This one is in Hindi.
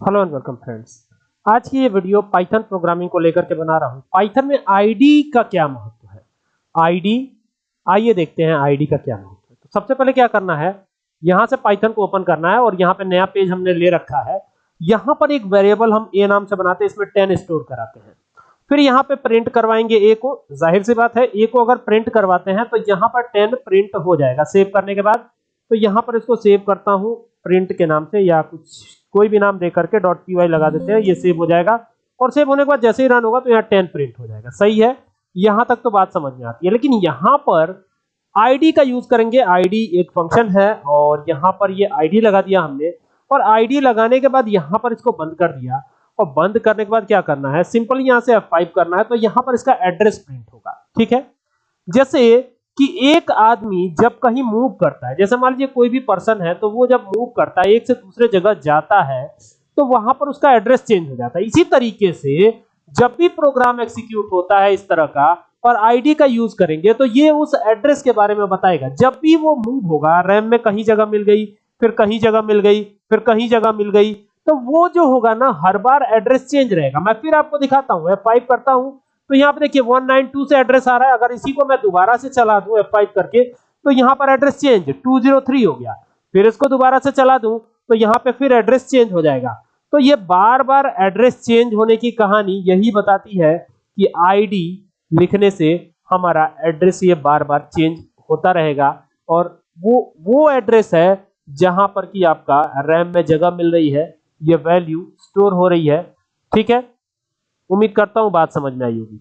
हेलो एंड वेलकम फ्रेंड्स आज की ये वीडियो पाइथन प्रोग्रामिंग को लेकर के बना रहा हूँ। पाइथन में आईडी का क्या महत्व है? आईडी आइए देखते हैं आईडी का क्या महत्व है। तो सबसे पहले क्या करना है? यहाँ से पाइथन को ओपन करना है और यहाँ पे नया पेज हमने ले रखा है। यहाँ पर एक वेरिएबल हम ए नाम से बनाते हैं, इसमें टेन स्टोर कराते हैं। फिर यहाँ पे प्रिंट करवाएँगे ए को। ज़ाहिर सी बात है ए को अगर प्रिंट करवाते हैं तो यहाँ पर टेन प्रिंट हो जाएगा। सेव करने के बाद तो यहाँ पर इसको सेव करता हूँ प्रिंट के नाम से या कुछ कोई भी नाम दे करके डॉट पी लगा देते हैं, ये सेव हो जाएगा। और सेव होने के बाद जैसे ही रन होगा तो यहाँ टेन प्रिंट हो जाएगा। सही है? यहाँ तक तो बात समझ में आती है। लेकिन यहाँ पर आईडी का यूज़ करेंगे। आईडी एक फ़ंक्शन है और यहाँ पर ये आईडी लगा दिया हमने। और आईडी लगाने के बाद यहाँ पर इसको बंद कर दिया। और बंद करने के बाद क्या करना है? सिंपल यहाँ से F5 करना है तो यहाँ पर इसका एड्रेस प्रिंट होगा। ठीक है? जैसे कि एक आदमी जब कहीं मूव करता है, जैसे मान लीजिए कोई भी पर्सन है तो वो जब मूव करता है, एक से दूसरे जगह जाता है तो वहाँ पर उसका एड्रेस चेंज हो जाता है। इसी तरीके से जब भी प्रोग्राम एग्जीक्यूट होता है इस तरह का, और आईडी का यूज़ करेंगे तो ये उस एड्रेस के बारे में बताएगा। जब भी वो मूव होगा रैम में कहीं जगह मिल गई, फिर कहीं जगह मिल गई, फिर कहीं जगह मिल गई तो वो जो होगा ना, हर बार एड्रेस चेंज रहेगा। मैं फिर आपको दिखाता हूँ F5 करता हूँ तो यहाँ पे देखिए 192 से एड्रेस आ रहा है। अगर इसी को मैं दोबारा से चला दूँ F5 करके तो यहाँ पर एड्रेस चेंज 203 हो गया। फिर इसको दोबारा से चला दूँ तो यहाँ पे फिर एड्रेस चेंज हो जाएगा। तो ये बार बार एड्रेस चेंज होने की कहानी यही बताती है कि आईडी लिखने से हमारा एड्रेस ये बार बार चेंज होता रहेगा। और वो वो एड्रेस है जहाँ पर कि आपका रैम में जगह मिल रही है, ये वैल्यू स्टोर हो रही है। ठीक है? उम्मीद करता हूँ बात समझ में आई होगी।